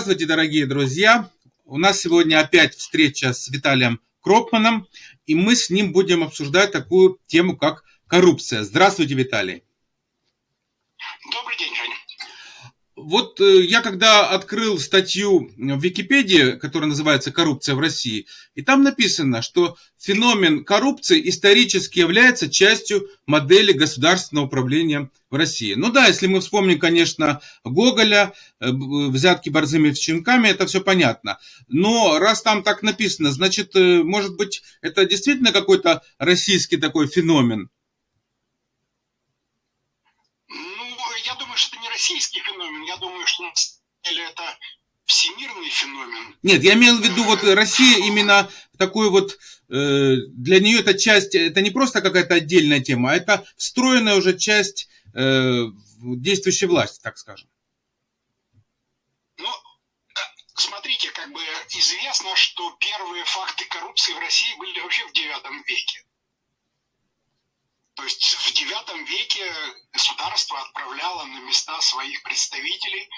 Здравствуйте, дорогие друзья! У нас сегодня опять встреча с Виталием Кропманом, и мы с ним будем обсуждать такую тему, как коррупция. Здравствуйте, Виталий! Добрый день, Женя. Вот э, я когда открыл статью в Википедии, которая называется «Коррупция в России», и там написано, что феномен коррупции исторически является частью модели государственного управления в России. Ну да, если мы вспомним, конечно, Гоголя, э, взятки борзыми щенками, это все понятно. Но раз там так написано, значит, э, может быть, это действительно какой-то российский такой феномен? Российский феномен, я думаю, что на деле это всемирный феномен. Нет, я имел в виду, вот Россия именно такой вот, э, для нее эта часть, это не просто какая-то отдельная тема, а это встроенная уже часть э, действующей власти, так скажем. Ну, э, смотрите, как бы известно, что первые факты коррупции в России были вообще в девятом веке. То есть в IX веке государство отправляло на места своих представителей,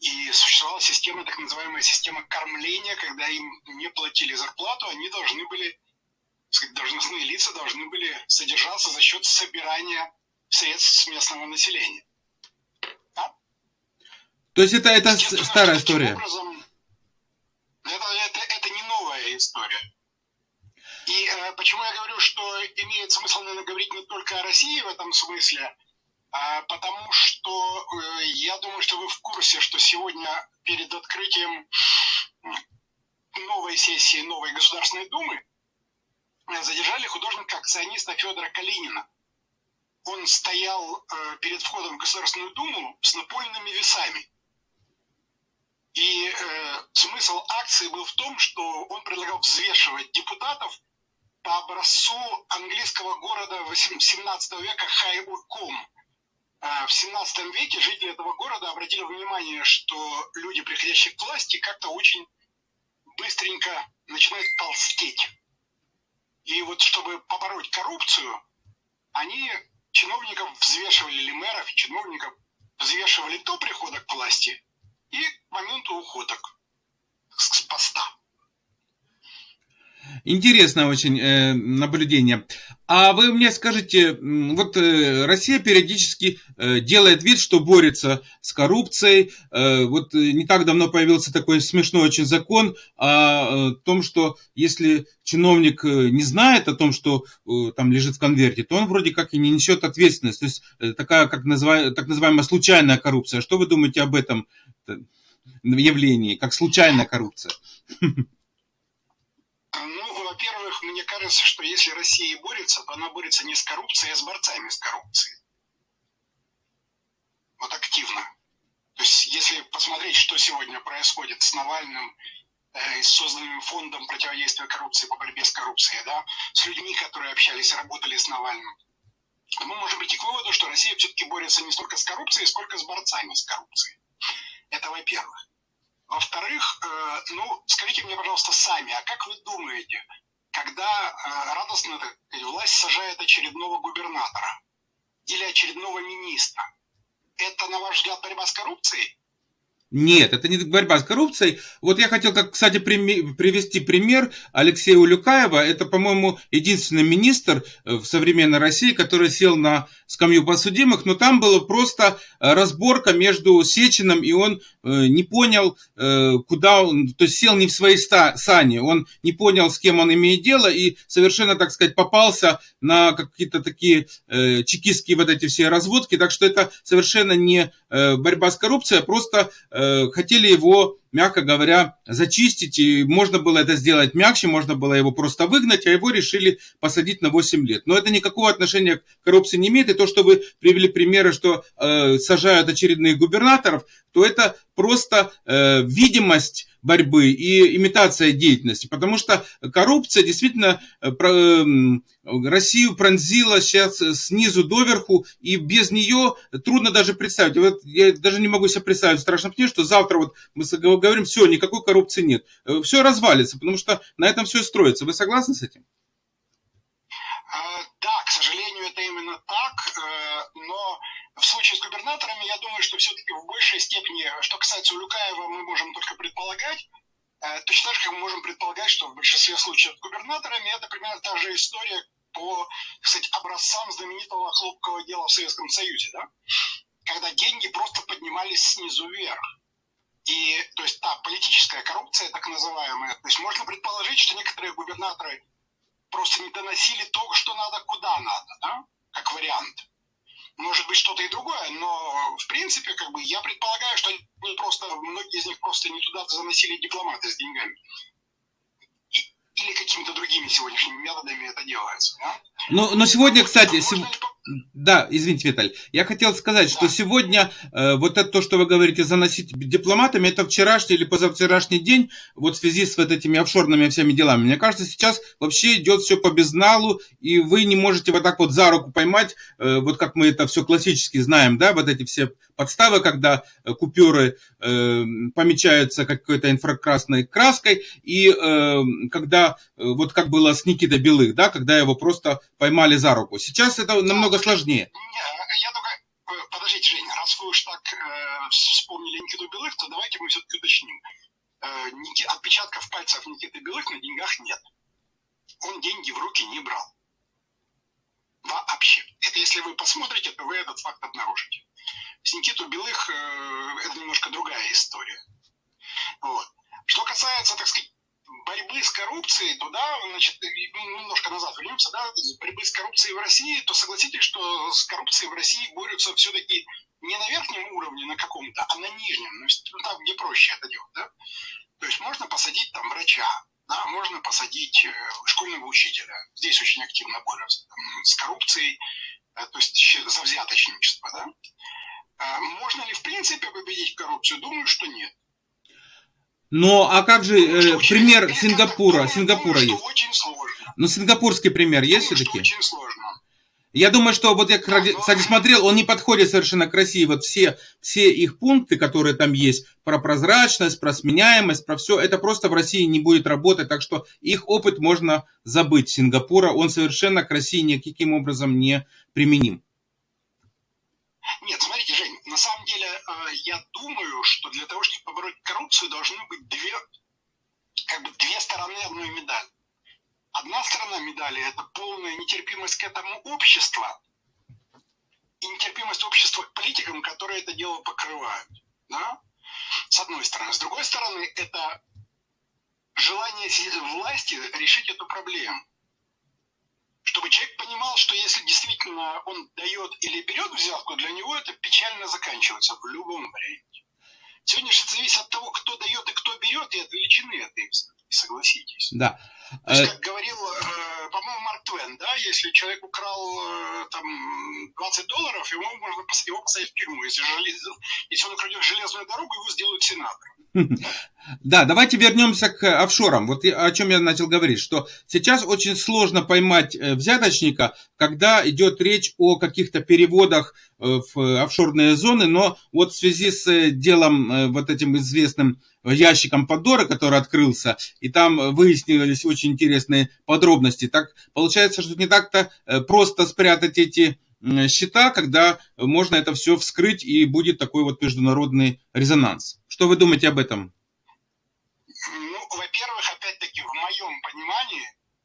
и существовала система, так называемая система кормления, когда им не платили зарплату, они должны были, сказать, должностные лица должны были содержаться за счет собирания средств с местного населения. Да? То есть это, это старая история? Образом, это, это, это не новая история. И э, почему я говорю, что имеет смысл, наверное, говорить не только о России в этом смысле, а потому что э, я думаю, что вы в курсе, что сегодня перед открытием новой сессии новой Государственной Думы задержали художника-акциониста Федора Калинина. Он стоял э, перед входом в Государственную Думу с напольными весами. И э, смысл акции был в том, что он предлагал взвешивать депутатов по образцу английского города 17 века Хайбурком. А, в 17 веке жители этого города обратили внимание, что люди, приходящие к власти, как-то очень быстренько начинают толстеть. И вот чтобы побороть коррупцию, они чиновников взвешивали, или мэров, чиновников взвешивали до прихода к власти и к моменту ухода с поста. Интересное очень э, наблюдение. А вы мне скажите, вот э, Россия периодически э, делает вид, что борется с коррупцией. Вот не так давно появился такой смешной очень закон о том, что если чиновник не знает о том, что там лежит в конверте, то он вроде как и не несет ответственность. То есть такая, как называемая, так называемая случайная коррупция. Что вы думаете об этом явлении, как случайная коррупция? мне кажется, что если Россия борется, то она борется не с коррупцией, а с борцами с коррупцией. Вот активно. То есть, если посмотреть, что сегодня происходит с Навальным, э, с созданным фондом противодействия коррупции по борьбе с коррупцией, да, с людьми, которые общались и работали с Навальным, то мы можем прийти к выводу, что Россия все-таки борется не столько с коррупцией, сколько с борцами с коррупцией. Это во-первых. Во-вторых, э, ну, скажите мне, пожалуйста, сами, а как вы думаете, когда э, радостно власть сажает очередного губернатора или очередного министра. Это, на ваш взгляд, борьба с коррупцией? Нет, это не борьба с коррупцией. Вот я хотел, как, кстати, привести пример Алексея Улюкаева. Это, по-моему, единственный министр э, в современной России, который сел на скамью подсудимых, но там была просто э, разборка между Сечиным, и он э, не понял, куда он, то есть сел не в своей сани, он не понял, с кем он имеет дело, и совершенно, так сказать, попался на какие-то такие чекистские вот эти все разводки, так что это совершенно не борьба с коррупцией, а просто хотели его, мягко говоря, зачистить, и можно было это сделать мягче, можно было его просто выгнать, а его решили посадить на 8 лет. Но это никакого отношения к коррупции не имеет, и то, что вы привели примеры, что э, сажают очередных губернаторов, то это просто э, видимость борьбы и имитация деятельности, потому что коррупция действительно э, эм, Россию пронзила сейчас снизу доверху, и без нее трудно даже представить. Вот я даже не могу себе представить в страшном сне, что завтра вот мы говорим, все, никакой коррупции нет. Э, все развалится, потому что на этом все строится. Вы согласны с этим? Да, к сожалению, это именно так, э, но в случае с губернаторами, я думаю, что все-таки в большей степени, что касается Улюкаева, мы можем только предполагать, э, точно так же, как мы можем предполагать, что в большинстве случаев с губернаторами это примерно та же история по, кстати, образцам знаменитого хлопкового дела в Советском Союзе, да? когда деньги просто поднимались снизу вверх. И, то есть, та политическая коррупция, так называемая, то есть можно предположить, что некоторые губернаторы просто не доносили то, что надо, куда надо, да, как вариант. Может быть, что-то и другое, но, в принципе, как бы, я предполагаю, что они просто, многие из них просто не туда заносили дипломаты с деньгами или какими-то другими сегодняшними методами это делается. Да? Ну, но сегодня, кстати, сев... да, извините, Виталий, я хотел сказать, что сегодня э, вот это то, что вы говорите, заносить дипломатами, это вчерашний или позавчерашний день, вот в связи с вот этими офшорными всеми делами. Мне кажется, сейчас вообще идет все по безналу, и вы не можете вот так вот за руку поймать, э, вот как мы это все классически знаем, да, вот эти все подставы, когда э, купюры э, помечаются какой-то инфракрасной краской, и э, когда, э, вот как было с Никитой Белых, да, когда его просто поймали за руку. Сейчас это намного сложнее. Я только, э, подождите, Женя, раз вы уж так э, вспомнили Никиту Белых, то давайте мы все-таки уточним. Э, отпечатков пальцев Никиты Белых на деньгах нет. Он деньги в руки не брал. Вообще. Это если вы посмотрите, то вы этот факт обнаружите. С Никиту Белых э, это немножко другая история. Вот. Что касается, так сказать, борьбы с коррупцией, то да, значит, немножко назад вернемся, да, борьбы с коррупцией в России, то согласитесь, что с коррупцией в России борются все-таки не на верхнем уровне на каком-то, а на нижнем, ну, там, где проще это делать, да. То есть можно посадить там врача, да, можно посадить э, школьного учителя. Здесь очень активно борются там, с коррупцией, э, то есть за взяточничество, да. А можно ли в принципе победить коррупцию? Думаю, что нет. Но а как же э, пример Сингапура? Сингапура есть. Очень сложно. Ну, сингапурский пример есть все-таки? Очень сложно. Я думаю, что вот я, кстати, смотрел, он не подходит совершенно к России. Вот все, все их пункты, которые там есть, про прозрачность, про сменяемость, про все, это просто в России не будет работать. Так что их опыт можно забыть Сингапура. Он совершенно к России никаким образом не применим. Нет, смотрите, Жень, на самом деле э, я думаю, что для того, чтобы побороть коррупцию, должны быть две, как бы две стороны одной медали. Одна сторона медали – это полная нетерпимость к этому обществу и нетерпимость общества к политикам, которые это дело покрывают. Да? С одной стороны. С другой стороны, это желание власти решить эту проблему понимал, что если действительно он дает или берет взятку, для него это печально заканчивается в любом варианте. Сегодня же зависит от того, кто дает и кто берет, и от величины этой согласитесь. Да. То есть, как говорил, э, по-моему, Марк Твен, да, если человек украл э, там 20 долларов, ему можно его посадить в тюрьму. Если, желез... если он украдет железную дорогу, его сделают сенатором. Да, давайте вернемся к офшорам. Вот о чем я начал говорить, что сейчас очень сложно поймать э, взяточника, когда идет речь о каких-то переводах в офшорные зоны, но вот в связи с делом вот этим известным ящиком Пандоры, который открылся, и там выяснились очень интересные подробности. Так получается, что не так-то э, просто спрятать эти счета, когда можно это все вскрыть и будет такой вот международный резонанс. Что вы думаете об этом? Ну, во-первых, опять-таки, в моем понимании,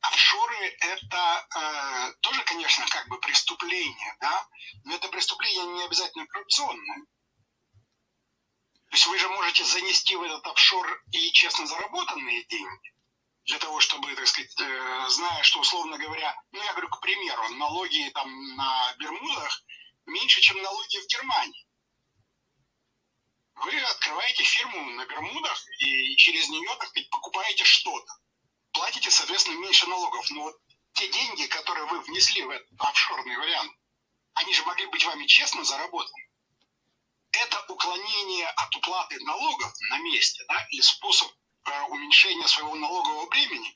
офшоры это э, тоже, конечно, как бы преступление, да, но это преступление не обязательно коррупционное. То есть вы же можете занести в этот офшор и честно заработанные деньги, для того, чтобы, так сказать, э, зная, что, условно говоря, ну, я говорю, к примеру, налоги там на Бермудах меньше, чем налоги в Германии. Вы открываете фирму на Бермудах и через нее, так сказать, покупаете что-то. Платите, соответственно, меньше налогов. Но вот те деньги, которые вы внесли в этот офшорный вариант, они же могли быть вами честно заработаны это уклонение от уплаты налогов на месте, да, или способ э, уменьшения своего налогового бремени.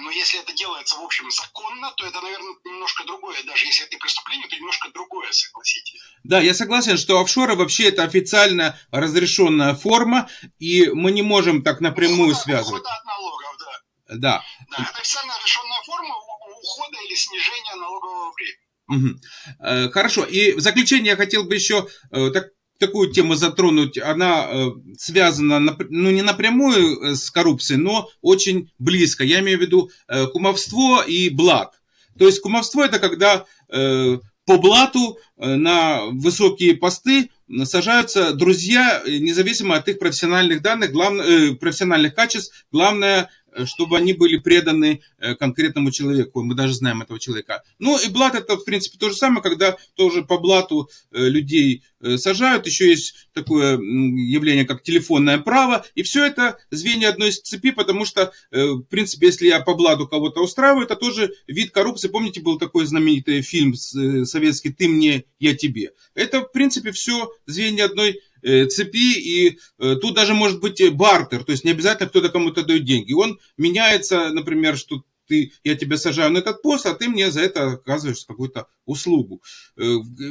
Но если это делается, в общем, законно, то это, наверное, немножко другое. Даже если это преступление, то немножко другое, согласитесь. Да, я согласен, что офшоры вообще это официально разрешенная форма, и мы не можем так напрямую ухода, связывать. Ухода от налогов, да. Да. Да, это официально разрешенная форма ухода или снижения налогового бремени. Угу. Хорошо. И в заключение я хотел бы еще э, так такую тему затронуть, она э, связана, ну, не напрямую э, с коррупцией, но очень близко. Я имею в виду э, кумовство и блат. То есть кумовство это когда по блату на высокие посты сажаются друзья, независимо от их профессиональных данных, главное, профессиональных качеств. Главное, чтобы они были преданы э, конкретному человеку. Мы даже знаем этого человека. Ну и блат это, в принципе, то же самое, когда тоже по блату э, людей сажают. Еще есть такое явление, как телефонное право. И все это звенья одной цепи, потому что, в принципе, если я по блату кого-то устраиваю, это тоже вид коррупции. Помните, был такой знаменитый фильм советский «Ты мне, я тебе». Это, в принципе, все звенья одной Э, цепи, и э, тут даже может быть бартер, то есть не обязательно кто-то кому-то дает деньги. Он меняется, например, что ты, я тебя сажаю на этот пост, а ты мне за это оказываешь какую-то услугу. Э,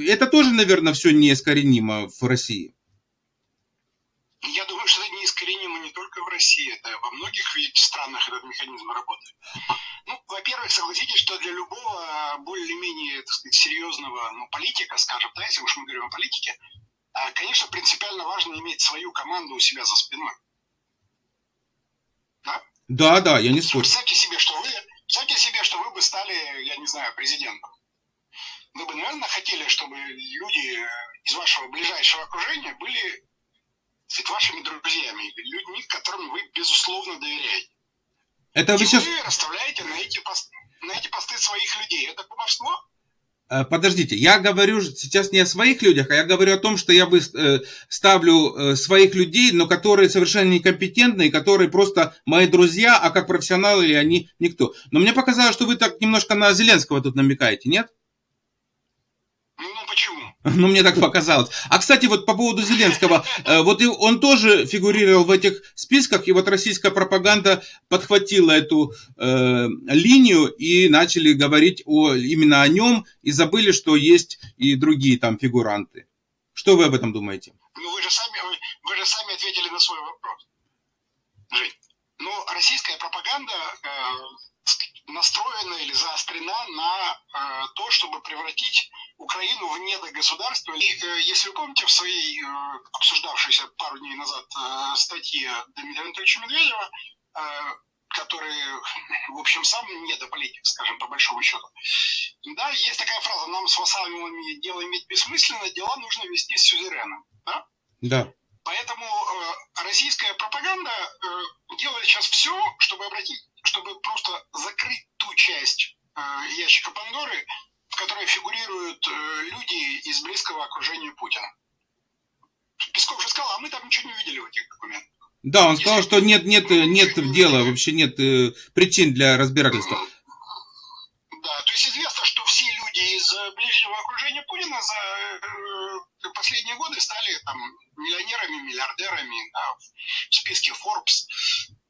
это тоже, наверное, все неискоренимо в России. Я думаю, что это неискоренимо не только в России, это во многих странах этот механизм работает. Ну, во-первых, согласитесь, что для любого более-менее, так сказать, серьезного ну, политика, скажем, да, если уж мы говорим о политике, конечно, принципиально важно иметь свою команду у себя за спиной. Да? Да, да, я не спорю. Представьте себе, что вы, представьте себе, что вы бы стали, я не знаю, президентом. Вы бы, наверное, хотели, чтобы люди из вашего ближайшего окружения были сказать, вашими друзьями, людьми, которым вы, безусловно, доверяете. Это вы сейчас... Вы расставляете на эти, посты, на эти посты своих людей. Это кумовство? Э, подождите, я говорю сейчас не о своих людях, а я говорю о том, что я э, ставлю э, своих людей, но которые совершенно некомпетентные, которые просто мои друзья, а как профессионалы они никто. Но мне показалось, что вы так немножко на Зеленского тут намекаете, нет? Ну, мне так показалось. А, кстати, вот по поводу Зеленского, э, вот он тоже фигурировал в этих списках, и вот российская пропаганда подхватила эту э, линию и начали говорить о, именно о нем, и забыли, что есть и другие там фигуранты. Что вы об этом думаете? Ну, вы же сами, вы, вы же сами ответили на свой вопрос. Ну, российская пропаганда э, настроена или заострена на э, то, чтобы превратить Украину в недогосударство. И э, если вы помните в своей э, обсуждавшейся пару дней назад э, статье Дмитрия Анатольевича Медведева, который, в общем, сам недополитик, скажем, по большому счету. Да, есть такая фраза, нам с вассалами дело иметь бессмысленно, дела нужно вести с сюзереном. Да? Да. Поэтому э, российская пропаганда э, делает сейчас все, чтобы обратить, чтобы просто закрыть ту часть э, ящика Пандоры, в которой фигурируют э, люди из близкого окружения Путина. Песков же сказал, а мы там ничего не видели в этих документах. Да, он Если сказал, что нет, нет, нет дела, вообще нет э, причин для разбирательства. Да, то есть известно, что все люди из ближнего окружения Путина за э, последние годы стали там миллионерами, миллиардерами да, в списке Forbes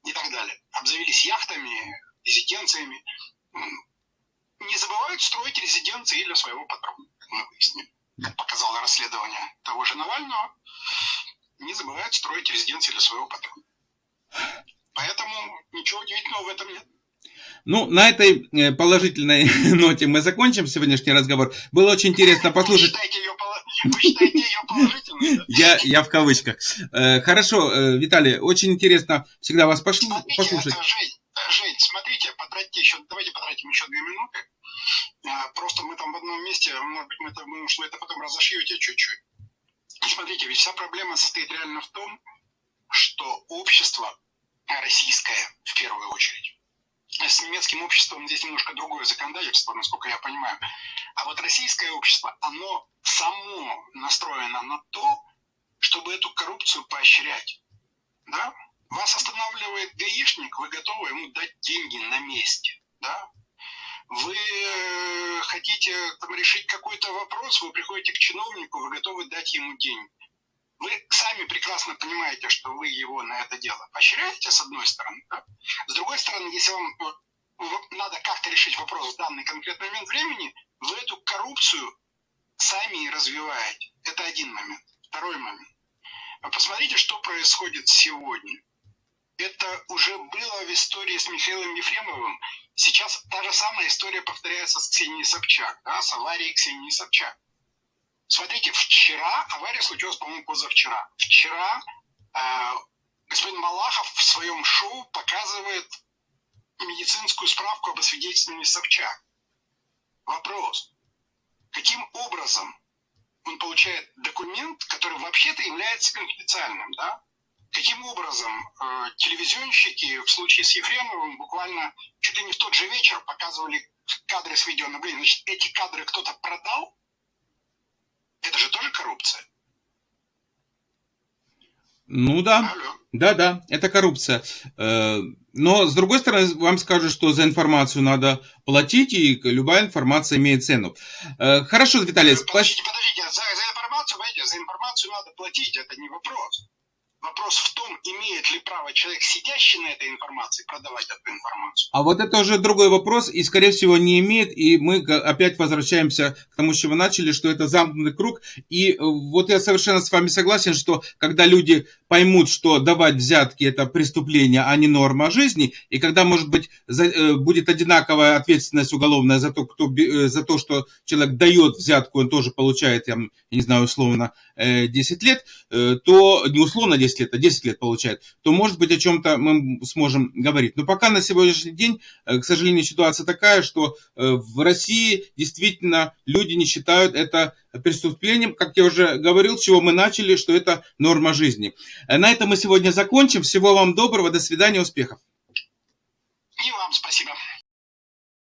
и так далее. Обзавелись яхтами, резиденциями. Не забывают строить резиденции для своего патрона, как мы выяснили. Как показало расследование того же Навального, не забывают строить резиденции для своего патрона. Поэтому ничего удивительного в этом нет. Ну, на этой э, положительной ноте мы закончим сегодняшний разговор. Было очень интересно послушать. Вы считаете ее положительной? Я, я в кавычках. Э, хорошо, э, Виталий, очень интересно всегда вас послушать. Жень, Жень, смотрите, потратьте еще, давайте потратим еще две минуты. Просто мы там в одном месте, может быть, мы это, может, вы это потом разошьете чуть-чуть. Смотрите, ведь вся проблема состоит реально в том, что общество российское, в первую очередь, с немецким обществом здесь немножко другое законодательство, насколько я понимаю. А вот российское общество, оно само настроено на то, чтобы эту коррупцию поощрять. Да? Вас останавливает гаишник, вы готовы ему дать деньги на месте. Да? Вы э, хотите там, решить какой-то вопрос, вы приходите к чиновнику, вы готовы дать ему деньги. Вы сами прекрасно понимаете, что вы его на это дело поощряете, с одной стороны. Да? С другой стороны, если вам надо как-то решить вопрос в данный конкретный момент времени, вы эту коррупцию сами и развиваете. Это один момент. Второй момент. Посмотрите, что происходит сегодня. Это уже было в истории с Михаилом Ефремовым. Сейчас та же самая история повторяется с Ксенией Собчак, да, с аварией Ксении Собчак. Смотрите, вчера, авария случилась, по-моему, позавчера. Вчера э, господин Малахов в своем шоу показывает медицинскую справку об освидетельствовании Собчак. Вопрос. Каким образом он получает документ, который вообще-то является конфиденциальным, да? Каким образом э, телевизионщики в случае с Ефремовым буквально чуть ли не в тот же вечер показывали кадры с видеонаблюдения? Значит, эти кадры кто-то продал? Это же тоже коррупция. Ну да. Да, да, это коррупция. Э, но, с другой стороны, вам скажут, что за информацию надо платить, и любая информация имеет цену. Э, хорошо, Виталий. Подождите, подождите, за, за информацию, понимаете, за информацию надо платить, это не вопрос. Вопрос в том, имеет ли право человек, сидящий на этой информации, продавать эту информацию. А вот это уже другой вопрос, и, скорее всего, не имеет. И мы опять возвращаемся к тому, с чего начали, что это замкнутый круг. И э, вот я совершенно с вами согласен, что когда люди поймут, что давать взятки – это преступление, а не норма жизни, и когда, может быть, э, будет одинаковая ответственность уголовная за то, кто, э, за то, что человек дает взятку, он тоже получает, я не знаю, условно, 10 лет, то не условно 10 лет, а 10 лет получает, то, может быть, о чем-то мы сможем говорить. Но пока на сегодняшний день, к сожалению, ситуация такая, что в России действительно люди не считают это преступлением, как я уже говорил, с чего мы начали, что это норма жизни. На этом мы сегодня закончим. Всего вам доброго, до свидания, успехов. И вам спасибо.